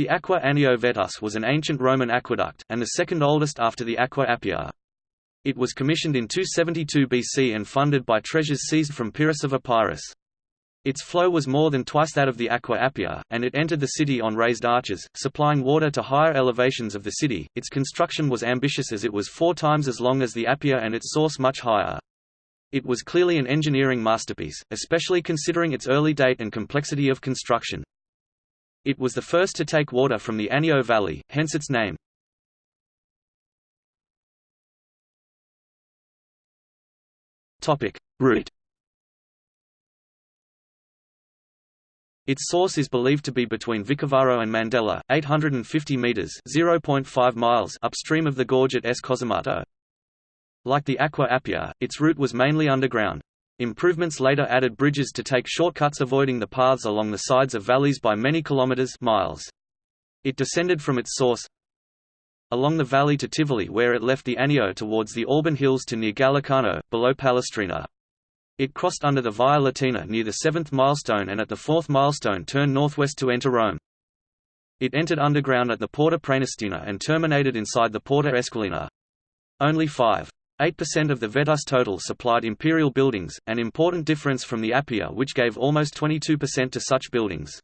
The Aqua Anio Vetus was an ancient Roman aqueduct, and the second oldest after the Aqua Appia. It was commissioned in 272 BC and funded by treasures seized from Pyrrhus of Epirus. Its flow was more than twice that of the Aqua Appia, and it entered the city on raised arches, supplying water to higher elevations of the city. Its construction was ambitious as it was four times as long as the Appia and its source much higher. It was clearly an engineering masterpiece, especially considering its early date and complexity of construction. It was the first to take water from the Anio Valley, hence its name. Route Its source is believed to be between Vicovaro and Mandela, 850 meters (0.5 miles) upstream of the gorge at S. Cosimato. Like the Aqua Appia, its route was mainly underground. Improvements later added bridges to take shortcuts avoiding the paths along the sides of valleys by many kilometers miles. It descended from its source along the valley to Tivoli where it left the Anio towards the Alban Hills to near Gallicano, below Palestrina. It crossed under the Via Latina near the seventh milestone and at the fourth milestone turned northwest to enter Rome. It entered underground at the Porta Praenestina and terminated inside the Porta Esquilina. Only 5.8% of the Vetus total supplied imperial buildings, an important difference from the Appia which gave almost 22% to such buildings.